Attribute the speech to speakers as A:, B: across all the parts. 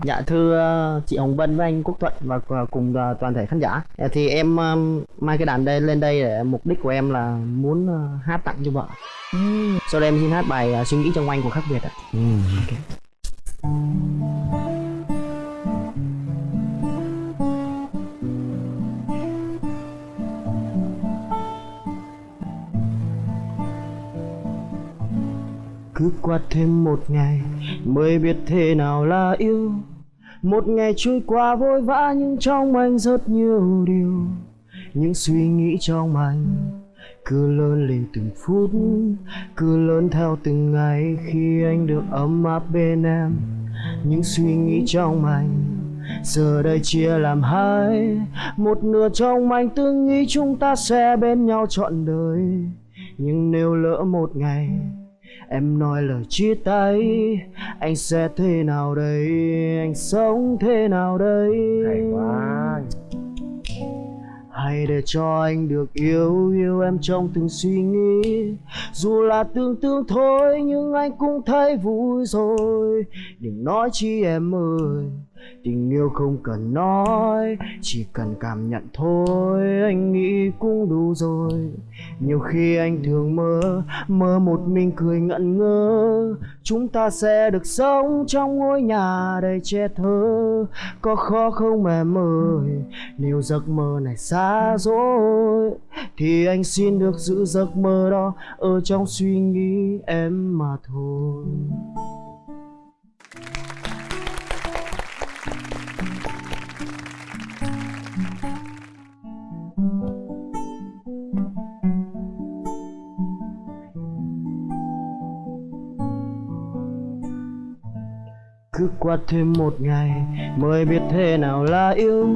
A: Dạ thưa ờ, chị Hồng Vân với anh Quốc Thuận và cùng ờ, toàn thể khán giả. Ờ, Thì em ờ, mang cái đàn đây lên đây để mục đích của em là muốn hát tặng cho vợ. Sau đây em xin hát bài Suy nghĩ trong anh của Khắc Việt ạ Cứ qua thêm một ngày mới biết thế nào là yêu. Một ngày trôi qua vội vã nhưng trong anh rất nhiều điều. Những suy nghĩ trong anh cứ lớn lên từng phút, Cứ lớn theo từng ngày khi anh được ấm áp bên em. Những suy nghĩ trong anh Giờ đây chia làm hai. Một nửa trong anh từng nghĩ chúng ta sẽ bên nhau trọn đời. Nhưng nếu lỡ một ngày Em nói lời chia tay Anh sẽ thế nào đây? Anh sống thế nào đây?
B: Hay quá
A: Hãy để cho anh được yêu Yêu em trong từng suy nghĩ. Dù là tưởng tượng thôi Nhưng anh cũng thấy vui rồi. Đừng nói chi em ơi Tình yêu không cần nói, Chỉ cần cảm nhận thôi, Anh nghĩ cũng đủ rồi. Nhiều khi anh thường mơ Mơ một mình cười ngẩn ngơ. Chúng ta sẽ được sống trong ngôi nhà đầy che thơ. Có khó không em ơi Nếu giấc mơ này xa rồi, Thì anh xin được giữ giấc mơ đó Ở trong suy nghĩ em mà thôi. Cứ qua thêm một ngày, mới biết thế nào là yêu.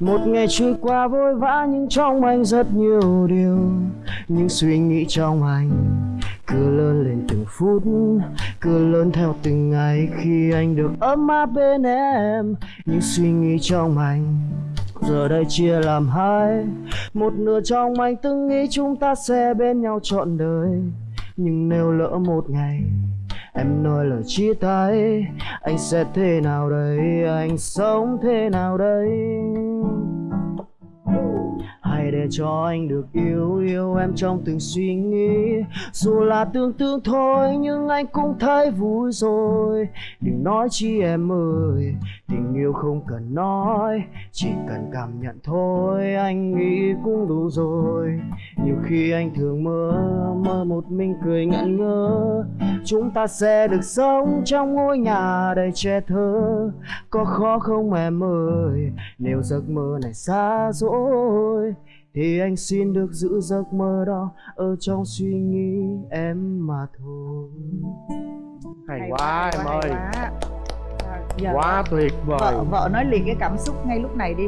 A: Một ngày trôi qua vội vã, nhưng trong anh rất nhiều điều. Những suy nghĩ trong anh cứ lớn lên từng phút, Cứ lớn theo từng ngày. Khi anh được ấm áp bên em, Những suy nghĩ trong anh giờ đây chia làm hai. Một nửa trong anh từng nghĩ chúng ta sẽ bên nhau trọn đời, Nhưng nếu lỡ một ngày Em nói lời chia tay Anh sẽ thế nào đây? Anh sống thế nào đây? Để cho anh được yêu Yêu em trong từng suy nghĩ. Dù là tương tương thôi, Nhưng anh cũng thấy vui rồi. Đừng nói chi em ơi, Tình yêu không cần nói, Chỉ cần cảm nhận thôi, Anh nghĩ cũng đủ rồi. Nhiều khi anh thường mơ Mơ một mình cười ngẩn ngơ. Chúng ta sẽ được sống trong ngôi nhà đầy che thơ. Có khó không em ơi, Nếu giấc mơ này xa rồi thì anh xin được giữ giấc mơ đó Ở trong suy nghĩ em mà thôi.
B: Hay quá em ơi.
C: quá. À, giờ
B: quá tuyệt vời.
C: vợ vợ nói liền cái cảm xúc ngay lúc này đi.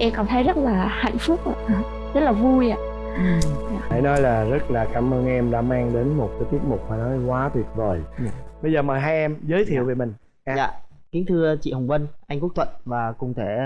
D: Em cảm thấy rất là hạnh phúc ạ. Rất là vui ạ.
B: Hãy nói là rất là cảm ơn em đã mang đến một cái tiết mục mà nói quá tuyệt vời.
A: Dạ.
B: bây giờ mời hai em giới thiệu về mình. Dạ.
A: Dạ, kính thưa chị Hồng Vân, anh Quốc Thuận và cùng thể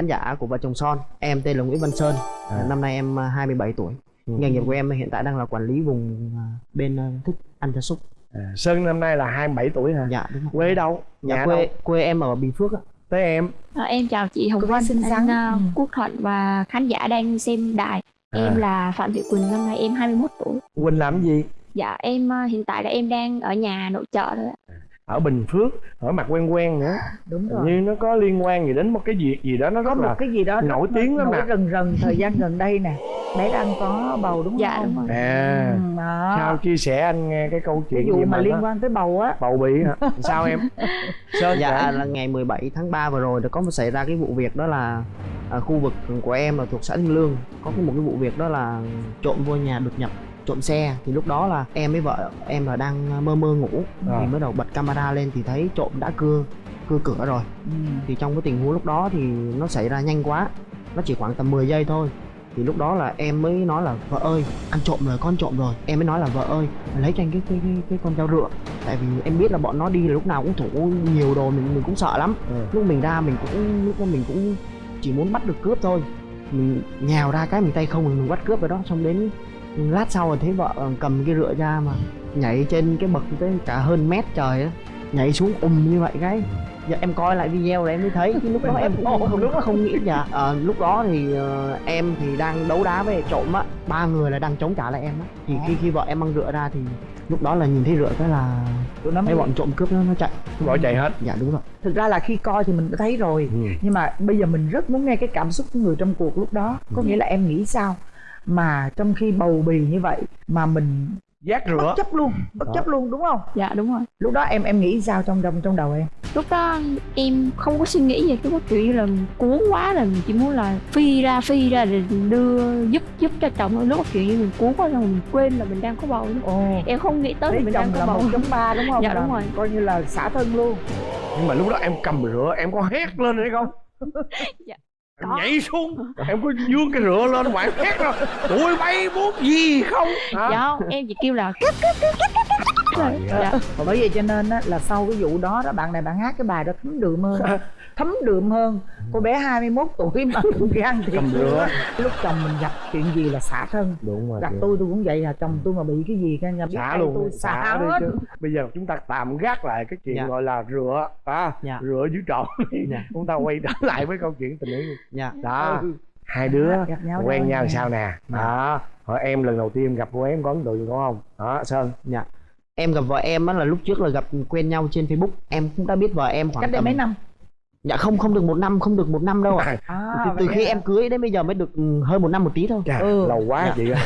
A: khán giả của vợ chồng Son Em tên là Nguyễn Văn Sơn,
B: À.
A: năm nay em à, 27 tuổi
B: Ừ.
A: Nghề nghiệp của em hiện tại đang là quản lý vùng à, bên à, thức ăn gia súc
B: à, sơn năm nay là 27 tuổi hả
A: Dạ đúng rồi
B: quê đâu
A: Dạ
B: nhà
A: quê,
B: đâu
A: quê em ở Bình Phước ạ
B: tới em
D: À, em chào chị Hồng
C: gái
D: Vân,
C: xinh
D: anh à,
C: Ừ.
D: Quốc Thuận và khán giả đang xem đài.
B: À.
D: Em là Phạm Thị Quỳnh, năm nay em 21 tuổi.
B: quỳnh làm gì
D: Dạ em à, hiện tại là em đang ở nhà nội trợ thôi ạ.
B: Ở bình phước ở mặt quen quen nữa.
C: Đúng
B: Hình
C: rồi.
B: như nó có liên quan gì đến một cái việc gì đó nó
C: có
B: rất
C: một
B: là
C: cái gì đó
B: nổi tiếng lắm
C: nổi
B: nè.
C: rần rần thời gian gần đây nè. Bé đang có bầu đúng
D: Dạ,
C: không?
D: đúng rồi.
B: à
C: Ừ, đó.
B: sao chia sẻ anh nghe cái câu
C: cái
B: chuyện
C: vụ
B: gì
C: mà
B: mà
C: liên
B: nó-
C: quan tới bầu á.
B: bầu bị hả? Sao em? Sơn
A: Dạ
B: kể.
A: là ngày 17 tháng 3 vừa rồi đã có một xảy ra cái vụ việc đó là à, khu vực của em là thuộc xã Thanh Lương. Có cái một cái vụ việc đó là trộm vô nhà đột nhập trộm xe thì lúc đó là em với vợ em là đang mơ mơ ngủ.
B: À.
A: thì mới đầu bật camera lên thì thấy trộm đã cưa cưa cửa rồi.
C: Ừ.
A: thì trong cái tình huống lúc đó thì nó xảy ra nhanh quá nó chỉ khoảng tầm 10 giây thôi. Thì lúc đó là em mới nói là vợ ơi ăn trộm rồi con trộm rồi. Em mới nói là vợ ơi lấy cho anh cái cái cái, cái con dao rựa tại vì em biết là bọn nó đi là lúc nào cũng thủ nhiều đồ mình mình cũng sợ lắm.
B: Ừ.
A: lúc mình ra mình cũng lúc đó mình cũng chỉ muốn bắt được cướp thôi. Mình nhào ra cái mình tay không mình bắt cướp rồi đó. Xong đến lát sau rồi thấy vợ cầm cái rựa ra mà nhảy trên cái bậc tới cả hơn mét trời á. Nhảy xuống ùm như vậy cái. Dạ em coi lại video là em mới thấy chứ lúc đó em cũng không lúc không nghĩ dạ Ờ, lúc đó thì ờ, em thì đang đấu đá với trộm á. Ba người là đang chống trả lại em á. Thì khi khi vợ em mang rửa ra thì lúc đó là nhìn thấy rửa cái là
C: tụi nó mới
A: mấy bọn trộm cướp nó nó chạy.
B: Bỏ chạy hết.
A: Dạ đúng rồi.
C: Thực ra là khi coi thì mình đã thấy rồi.
B: Ừ.
C: nhưng mà bây giờ mình rất muốn nghe cái cảm xúc của người trong cuộc lúc đó. Có nghĩa là em nghĩ sao mà trong khi bầu bì như vậy mà mình
B: giác
C: bất
B: rửa
C: chấp luôn bất
B: Đó.
C: chấp luôn đúng không?
D: Dạ đúng rồi.
C: Lúc đó em em nghĩ sao trong trong trong đầu em?
D: Lúc đó em không có suy nghĩ gì lúc đó kiểu như là cuốn quá là mình chỉ muốn là phi ra phi ra để đưa giúp giúp cho chồng. Thôi lúc đó kiểu như mình cuốn quá rồi mình quên là mình đang có bầu nữa.
C: ồ.
D: Em không nghĩ tới là
C: lấy
D: mình
C: chồng
D: đang có
C: là
D: bầu.
C: chấm ba đúng không?
D: Dạ,
C: Là
D: đúng rồi.
C: coi như là xả thân luôn.
B: Nhưng mà lúc đó em cầm rửa em có hét lên hay không?
D: Dạ.
B: Em
D: Có.
B: nhảy xuống em có dương cái rửa lên ngoài hét rồi. Tụi bay muốn gì không? Hả?
D: Dạ không em chỉ kêu là cướp cướp cướp cướp rồi dạ.
C: Và bởi vậy cho nên á, là sau cái vụ đó đó bạn này bạn hát cái bài đó thấm đượm hơn thấm đượm hơn. Cô bé 21 tuổi mà cũng gan
B: rửa.
C: lúc chồng mình gặp chuyện gì là xả thân.
B: Đúng rồi
C: gặp tôi tôi cũng vậy à chồng tôi mà bị cái gì cái nhà
B: xả luôn
C: tôi xả
B: đi
C: hết.
B: chứ. Bây giờ chúng ta tạm gác lại cái chuyện
A: Dạ.
B: gọi là rửa à,
A: Dạ.
B: rửa dưới trộn
A: Dạ.
B: chúng ta quay trở lại với câu chuyện tình yêu.
A: Dạ.
B: Đó.
C: Ừ.
B: hai đứa
C: Gặp nhau
B: quen nhau sao nè? Đó. Hỏi em lần đầu tiên gặp cô em có ấn tượng đúng không? Đó sơn.
A: Dạ. Em gặp vợ em á là lúc trước là gặp quen nhau trên facebook. Em cũng đã biết vợ em khoảng
C: cách đây
A: tầm
C: mấy năm
A: dạ không không được một năm không được một năm đâu ạ.
C: À,
A: từ, từ
C: vậy
A: khi
C: hả?
A: em cưới đến bây giờ mới được ừ, hơn một năm một tí thôi.
B: Chà,
C: Ừ.
B: lâu quá
A: Dạ.
B: chị ơi.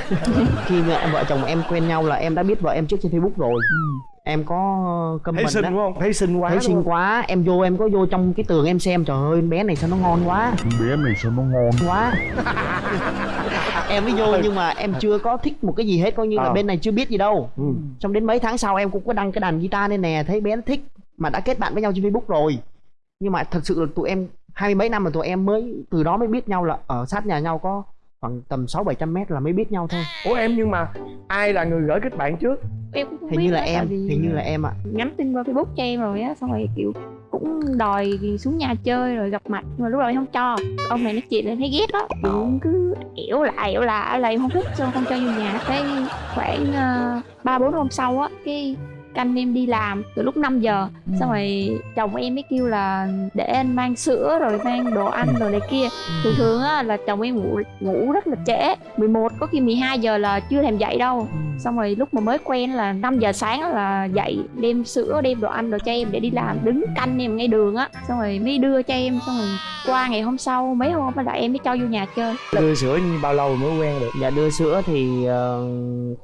A: khi mà em vợ chồng em quen nhau là em đã biết vợ em trước trên facebook rồi.
C: Ừ.
A: em có comment
B: thấy xinh
A: đó.
B: đúng không? Thấy xinh quá
A: thấy xinh quá. Em vô em có vô trong cái tường em xem. Trời ơi bé này sao nó ngon quá.
E: Bé này sao nó ngon?
A: Quá. Em mới vô nhưng mà em chưa có thích một cái gì hết. Coi như là
B: Ờ.
A: bên này chưa biết gì đâu.
B: Ừ.
A: xong đến mấy tháng sau em cũng có đăng cái đàn guitar lên nè. Thấy bé nó thích mà đã kết bạn với nhau trên facebook rồi nhưng mà thật sự là tụi em hai mươi mấy năm mà tụi em mới từ đó mới biết nhau là ở sát nhà nhau có khoảng tầm sáu bảy trăm mét là mới biết nhau thôi.
B: Ủa em nhưng mà ai là người gửi kết bạn trước?
D: Em cũng không
A: hình
D: biết
A: như là em
D: vì
A: hình như là em ạ.
D: nhắn tin qua facebook cho em rồi á xong rồi kiểu cũng đòi xuống nhà chơi rồi gặp mặt nhưng mà lúc đầu em không cho. Ông này nói chuyện lên thấy ghét á. Cũng cứ ẻo lại ẻo lại là em không thích xong không cho vô nhà. Cái khoảng ờ, ba bốn hôm sau á cái canh em đi làm từ lúc 5 giờ.
C: Ừ.
D: xong rồi chồng em mới kêu là để anh mang sữa rồi mang đồ ăn rồi này kia. Thường thường á là chồng em ngủ ngủ rất là trễ. 11 có khi 12 giờ là chưa thèm dậy đâu.
C: Ừ.
D: xong rồi lúc mà mới quen là 5 giờ sáng là dậy đem sữa đem đồ ăn đồ cho em để đi làm đứng canh em ngay đường á. Xong rồi mới đưa cho em xong rồi qua ngày hôm sau mấy hôm là em mới cho vô nhà chơi.
B: Đưa sữa như bao lâu mới quen được?
A: Dạ đưa sữa thì ờ,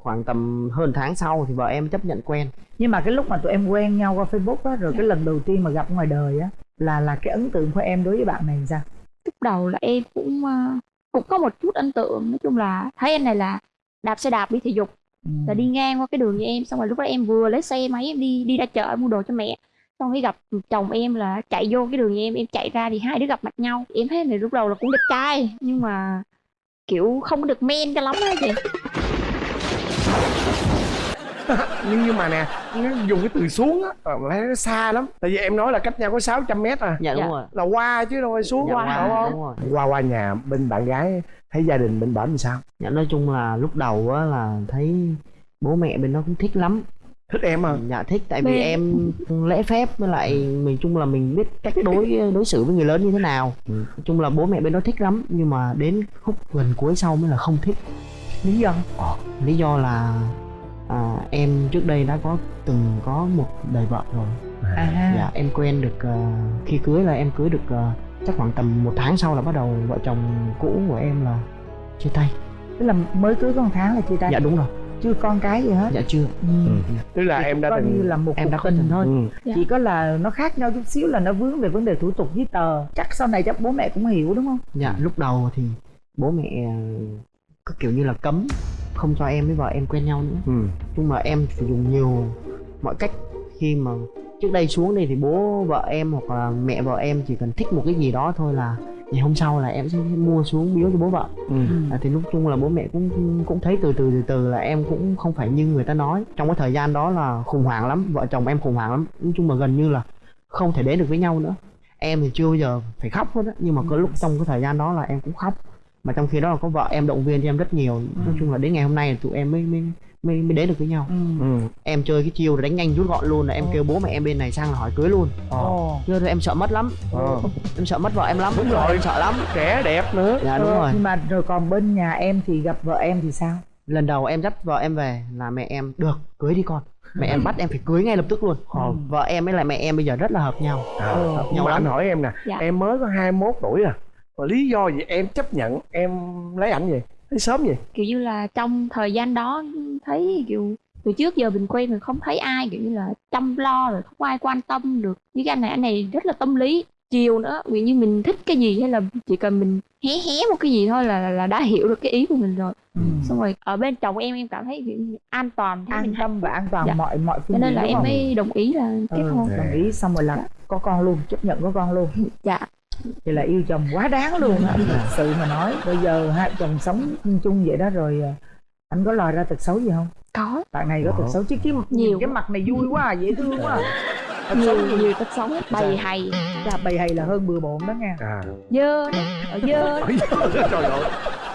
A: khoảng tầm hơn tháng sau thì vợ em chấp nhận quen.
C: Nhưng mà cái lúc mà tụi em quen nhau qua facebook á rồi cái lần đầu tiên mà gặp ngoài đời á là là cái ấn tượng của em đối với bạn này sao?
D: Lúc đầu là em cũng ờ, cũng có một chút ấn tượng. Nói chung là thấy anh này là đạp xe đạp đi thể dục
C: ừ.
D: là đi ngang qua cái đường như em xong rồi lúc đó em vừa lấy xe máy em đi đi ra chợ mua đồ cho mẹ. Xong mới gặp chồng em là chạy vô cái đường như em em chạy ra thì hai đứa gặp mặt nhau. Em thấy này lúc đầu là cũng đẹp trai nhưng mà kiểu không được men cho lắm á chị.
B: Nhưng nhưng mà nè nó dùng cái từ xuống á ờ, thấy nó xa lắm. Tại vì em nói là cách nhau có 600 mét à.
A: Dạ đúng
D: Dạ.
A: rồi.
B: Là qua chứ đâu phải xuống.
A: Dạ,
B: qua
A: qua,
B: đúng không?
A: đúng rồi.
B: Qua qua nhà bên bạn gái thấy gia đình bên bển làm sao?
A: Dạ nói chung là lúc đầu á là thấy bố mẹ bên nó cũng thích lắm.
B: Thích em à
A: dạ thích tại vì em lễ phép với lại mình chung là mình biết cách đối đối xử với người lớn như thế nào. Nói chung là bố mẹ bên đó thích lắm nhưng mà đến khúc gần cuối sau mới là không thích.
C: Lý do?
A: Lý do là à, em trước đây đã có từng có một đời vợ rồi.
C: À.
A: Dạ em quen được ờ, khi cưới là em cưới được ờ, chắc khoảng tầm một tháng sau là bắt đầu vợ chồng cũ của em là chia tay.
C: Tức là mới cưới có một tháng là chia tay.
A: Dạ đúng rồi.
C: Chưa con cái gì hết.
A: Dạ chưa.
C: Ừ.
B: tức là em đã
C: coi như
B: từng
C: là một
A: em
C: cuộc
A: đã có
C: tình
A: từng-
C: thôi.
B: Ừ.
D: Dạ.
C: chỉ có là nó khác nhau chút xíu là nó vướng về vấn đề thủ tục giấy tờ. Chắc sau này chắc bố mẹ cũng hiểu đúng không?
A: Dạ lúc đầu thì bố mẹ ờ, cứ kiểu như là cấm không cho em với vợ em quen nhau nữa.
B: Ừ.
A: Nhưng mà em sử dụng nhiều mọi cách khi mà trước đây xuống đây thì bố vợ em hoặc là mẹ vợ em chỉ cần thích một cái gì đó thôi là ngày hôm sau là em sẽ mua xuống biếu cho bố vợ.
B: Ừ.
A: À, thì lúc chung là bố mẹ cũng cũng thấy từ từ từ từ là em cũng không phải như người ta nói. Trong cái thời gian đó là khủng hoảng lắm vợ chồng em khủng hoảng lắm. Nói chung là gần như là không thể đến được với nhau nữa. Em thì chưa bao giờ phải khóc hết á nhưng mà có lúc trong cái thời gian đó là em cũng khóc. Mà trong khi đó là có vợ em động viên cho em rất nhiều. Nói chung là đến ngày hôm nay là tụi em mới mới mới mới đến được với nhau.
C: Ừ.
B: ừ.
A: Em chơi cái chiêu là đánh nhanh rút gọn luôn là em
C: Ồ.
A: kêu bố mẹ em bên này sang là hỏi cưới luôn.
B: Ờ.
C: Ồ
A: chưa thôi em sợ mất lắm.
B: Ờ.
A: Em sợ mất vợ em lắm.
B: Đúng rồi.
A: em sợ lắm.
B: Trẻ đẹp nữa.
A: Dạ đúng
C: Ờ,
A: rồi.
C: nhưng mà rồi còn bên nhà em thì gặp vợ em thì sao?
A: Lần đầu em dắt vợ em về là mẹ em được cưới đi con. Mẹ em bắt em phải cưới ngay lập tức luôn.
B: Ờ.
A: vợ em với lại mẹ em bây giờ rất là hợp nhau.
B: À,
C: Ờ.
B: nhưng
A: nhau
B: mà anh
A: lắm.
B: hỏi em nè
D: Dạ.
B: em mới có 21 tuổi à. Mà lý do gì em chấp nhận em lấy ảnh vậy thấy sớm vậy?
D: Kiểu như là trong thời gian đó thấy kiểu từ trước giờ mình quen mình không thấy ai kiểu như là chăm lo rồi không ai quan tâm được. Với cái anh này anh này rất là tâm lý chiều nữa. Ví như mình thích cái gì hay là chỉ cần mình hé hé một cái gì thôi là là đã hiểu được cái ý của mình rồi.
C: Ừ.
D: xong rồi ở bên chồng em em cảm thấy an toàn
C: an
D: mình
C: tâm và an toàn
D: Dạ.
C: mọi mọi
D: cho
C: phương
D: nên
C: diện
D: là em
C: không?
D: mới đồng ý là kết
C: ừ,
D: hôn.
C: đồng ý xong rồi là có con luôn chấp nhận có con luôn.
D: Dạ
C: thì là yêu chồng quá đáng luôn á. Thật sự mà nói bây giờ hai chồng sống chung vậy đó rồi à, anh có lòi ra tật xấu gì không?
D: Có.
C: Bạn này có tật xấu chứ chứ
D: Nhiều.
C: cái mặt này vui quá à, dễ thương quá à. tật xấu
D: nhiều nhiều tật xấu bày hay.
C: Là bầy hay là hơn bừa bộn đó nha.
B: À.
D: Dơ nè ở dơ.
B: Trời ơi.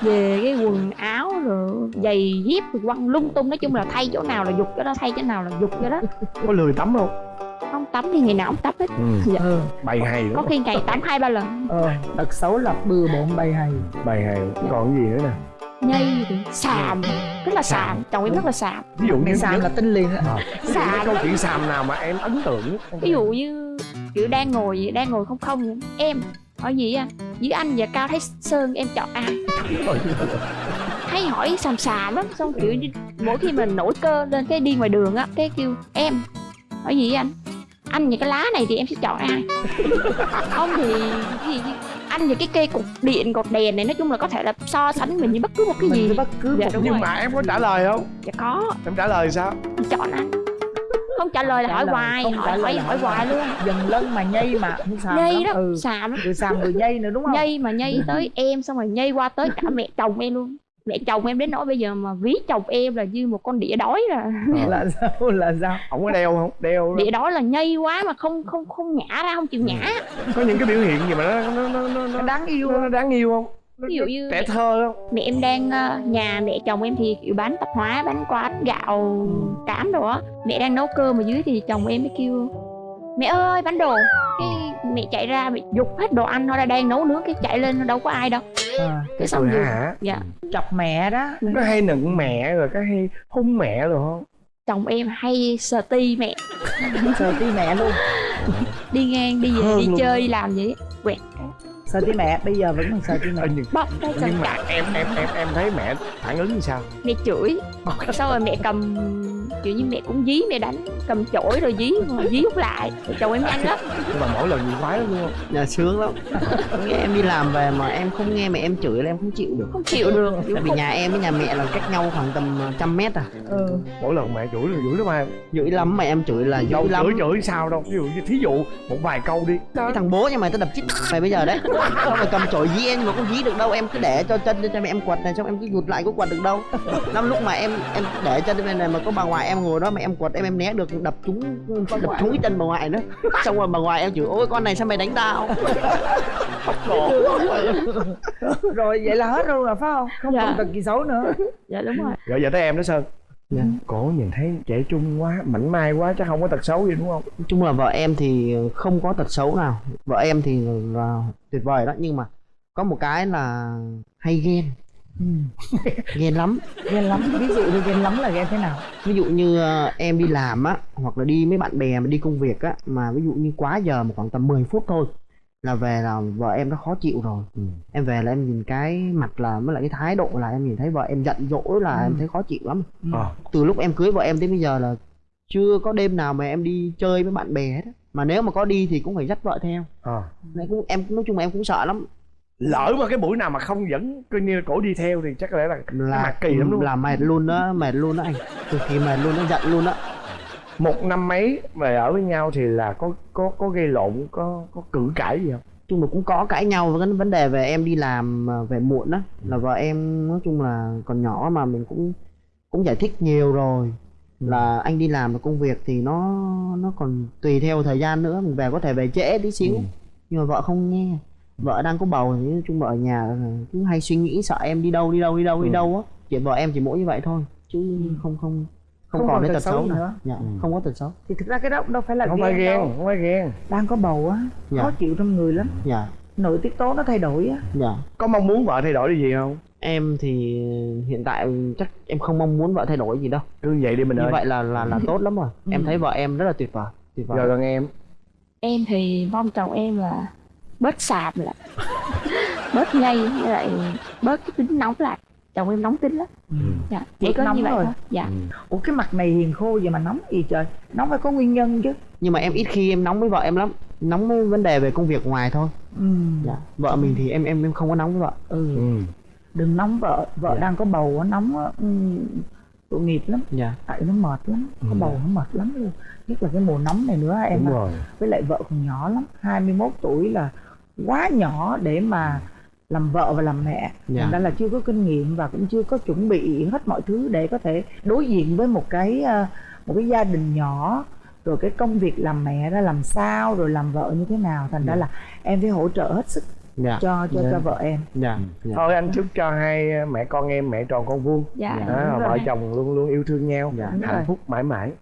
D: Về cái quần áo rồi giày dép rồi quăng lung tung. Nói chung là thay chỗ nào là dục cái đó thay chỗ nào là dục cái đó.
B: Có lười tắm không
D: không tắm thì ngày nào cũng tắm hết.
B: Ừ.
D: Dạ.
C: ừ.
B: bày hay
D: có khi ngày tắm hai ba lần.
C: Ờ, tật xấu là bừa bộn bầy hay.
B: Bày hay. Còn cái gì nữa nè?
D: Nhây xàm rất là xàm chồng em rất là xàm
B: ví dụ như
C: xàm là tinh liền á.
B: À,
D: Xàm.
B: câu chuyện xàm nào mà em ấn tượng nhất?
D: Ví dụ như kiểu đang ngồi vậy, đang ngồi không không. Vậy. em hỏi gì anh với anh và cao thái sơn em chọn ai? Hay hỏi xàm xàm lắm xong kiểu mỗi khi mình nổi cơ lên cái đi ngoài đường á cái kêu em hỏi gì anh anh và cái lá này thì em sẽ chọn ai? Không thì cái gì anh và cái cây cột điện cột đèn này nói chung là có thể là so sánh mình với bất cứ một cái
C: mình
D: gì.
C: bất cứ
D: Dạ,
C: một
D: đúng
B: nhưng
D: rồi.
B: mà em có trả lời không?
D: Dạ có.
B: Em trả lời sao?
D: Chọn anh. Không trả lời là
C: Trả
D: hỏi
C: lời,
D: hoài
C: không
D: hỏi hỏi hỏi
C: hỏi
D: hoài luôn.
C: Dần lân mà nhây mà xàm
D: nhây
C: lắm.
D: đó
C: ừ.
D: xàm lắm.
C: Vừa xàm vừa nhây nữa đúng không?
D: Nhây mà nhây tới em xong rồi nhây qua tới cả mẹ chồng em luôn mẹ chồng em đến nỗi bây giờ mà ví chồng em là như một con đĩa đói là
C: là sao? Là sao?
B: Ổng có đeo không? Đeo
D: đĩa đói là nhây quá mà không không không nhả ra không chịu nhả
B: có những cái biểu hiện gì mà nó nó nó nó,
C: đáng yêu
B: nó, nó đáng yêu không? Nó-
D: ví dụ như
B: trẻ thơ không
D: mẹ em đang ờ, nhà mẹ chồng em thì kiểu bán tạp hóa bán quán gạo cám đồ á. Mẹ đang nấu cơm ở dưới thì chồng em mới kêu mẹ ơi bán đồ. Cái mẹ chạy ra mẹ dục hết đồ ăn nó đang nấu nướng cái chạy lên đâu có ai đâu
C: à,
D: cái xong rồi
B: hả?
D: Dạ
C: chọc mẹ đó.
B: Có hay nựng mẹ rồi có hay hung mẹ rồi không?
D: Chồng em hay sờ ti mẹ.
C: Sờ tí mẹ luôn.
D: Đi ngang đi về
B: Hơn
D: đi
B: luôn.
D: chơi đi làm vậy quẹt
C: sờ tí mẹ bây giờ vẫn còn sờ tí mẹ.
B: Nhưng,
D: bóp cái chân
B: nhưng mà em em em em thấy mẹ phản ứng như sao?
D: Mẹ chửi. Sau rồi mẹ cầm kiểu như mẹ cũng dí mẹ đánh cầm chổi rồi dí rồi dí hút lại. Chồng em nhanh lắm.
B: Nhưng mà mỗi lần gì khoái lắm luôn không?
A: Nhà sướng lắm. Nghe em đi làm về mà em không nghe mẹ em chửi là em không chịu được.
D: Không chịu được.
A: Tại vì nhà em với nhà mẹ là cách nhau khoảng tầm ờ, trăm mét à.
C: Ừ.
B: mỗi lần mẹ chửi là chửi lắm em
A: dữ lắm mà em chửi là dữ
B: đâu
A: lắm.
B: chửi chửi sao đâu. Ví dụ như thí dụ một vài câu đi.
A: Cái thằng bố nhà mày tao đập chít mày bây giờ đấy xong rồi cầm chổi dí em mà không dí được đâu? Em cứ để cho chân cho mẹ em quật này xong em cứ vụt lại có quật được đâu. Năm lúc mà em em để chân bên này mà có bà ngoại em ngồi đó mà em quật em em né được đập trúng đập trúng cái chân bà ngoại nữa xong rồi bà ngoại em chửi ôi con này sao mày đánh tao?
C: Rồi vậy là hết luôn rồi phải không? Không
D: Dạ.
C: còn tật gì xấu nữa.
D: Dạ đúng rồi.
B: Rồi giờ tới em đó sơn
A: Dạ.
B: cổ nhìn thấy trẻ trung quá mảnh mai quá chắc không có tật xấu gì đúng không?
A: Nói chung là vợ em thì không có tật xấu nào. Vợ em thì là tuyệt vời đó nhưng mà có một cái là hay ghen.
C: Ừ.
A: ghen lắm.
C: Ghen lắm. Ví dụ như ghen lắm là ghen thế nào?
A: Ví dụ như ờ, em đi làm á hoặc là đi với bạn bè mà đi công việc á mà ví dụ như quá giờ mà khoảng tầm 10 phút thôi là về là vợ em nó khó chịu rồi
B: Ừ.
A: em về là em nhìn cái mặt là với lại cái thái độ là em nhìn thấy vợ em giận dỗi là
C: Ừ.
A: em thấy khó chịu lắm
C: ừ.
B: ờ
A: từ lúc em cưới vợ em tới bây giờ là chưa có đêm nào mà em đi chơi với bạn bè hết á. mà nếu mà có đi thì cũng phải dắt vợ theo
B: ờ
A: Nên cũng em nói chung là em cũng sợ lắm
B: lỡ mà cái buổi nào mà không dẫn coi như cổ đi theo thì chắc có lẽ là
A: là
B: mặt kỳ lắm đúng không?
A: là mệt luôn đó mệt luôn đó anh cực kỳ mệt luôn nó giận luôn đó
B: một năm mấy về ở với nhau thì là có có có gây lộn có có cự cãi gì không?
A: Chung là cũng có cãi nhau với cái vấn đề về em đi làm à, về muộn á. Là vợ em nói chung là còn nhỏ mà mình cũng cũng giải thích nhiều rồi. Là anh đi làm là công việc thì nó nó còn tùy theo thời gian nữa mình về có thể về trễ tí xíu.
B: Ừ.
A: nhưng mà vợ không nghe. Vợ đang có bầu thì nói chung là ở nhà cứ hay suy nghĩ sợ em đi đâu đi đâu đi đâu đi
B: Ừ.
A: đâu á. Chuyện vợ em chỉ mỗi như vậy thôi chứ không không không,
C: Không
A: còn
C: còn
A: cái
C: tật xấu
A: xấu nữa. dạ, không có tật xấu.
C: Thì thực ra cái đó cũng đâu phải là
B: không phải
C: ghen
B: ghen
C: đâu.
B: không phải ghen
C: đang có bầu á
A: Dạ.
C: khó chịu trong người lắm.
A: Dạ.
C: Nội tiết tố nó thay đổi á.
A: Dạ.
B: Có mong muốn vợ thay đổi điều gì không?
A: Em thì hiện tại chắc em không mong muốn vợ thay đổi gì đâu.
B: Cứ vậy đi mình
A: như
B: ơi.
A: vậy là là là tốt lắm rồi. Em thấy vợ em rất là tuyệt vời tuyệt vời.
B: Rồi còn em?
D: Em thì mong chồng em là bớt sàm lại. Bớt với lại bớt cái tính nóng lại chồng em nóng tính lắm. Dạ chỉ có
C: nóng
D: như vậy
C: rồi.
D: thôi. Dạ.
C: Ủa cái mặt này hiền khô vậy mà nóng gì trời? Nóng phải có nguyên nhân chứ.
A: Nhưng mà em ít khi em nóng với vợ em lắm. Nóng với vấn đề về công việc ngoài thôi.
C: Ừ.
A: dạ. Vợ mình thì em em em không có nóng với vợ.
C: Ừ.
B: ừ.
C: đừng nóng vợ. Vợ
A: Dạ.
C: đang có bầu á nóng ừ, tội nghiệp lắm.
A: Dạ.
C: Tại nó mệt lắm. Có
B: Ừ.
C: bầu nó mệt lắm luôn. Nhất là cái mùa nóng này nữa em
B: đúng
C: ạ.
B: rồi.
C: Với lại vợ còn nhỏ lắm. 21 tuổi là quá nhỏ để mà làm vợ và làm mẹ.
A: Dạ.
C: thành ra là chưa có kinh nghiệm và cũng chưa có chuẩn bị hết mọi thứ để có thể đối diện với một cái ờ, một cái gia đình nhỏ rồi cái công việc làm mẹ ra làm sao rồi làm vợ như thế nào. Thành ra
A: Dạ.
C: là em phải hỗ trợ hết sức
A: dạ.
C: cho cho
B: Dạ.
C: cho vợ em.
A: Dạ. Dạ.
B: Thôi anh chúc cho hai mẹ con em mẹ tròn con vuông.
D: Dạ.
B: Đó,
C: đúng
B: vợ chồng luôn luôn yêu thương nhau.
A: Dạ.
B: Hạnh
C: rồi.
B: phúc mãi mãi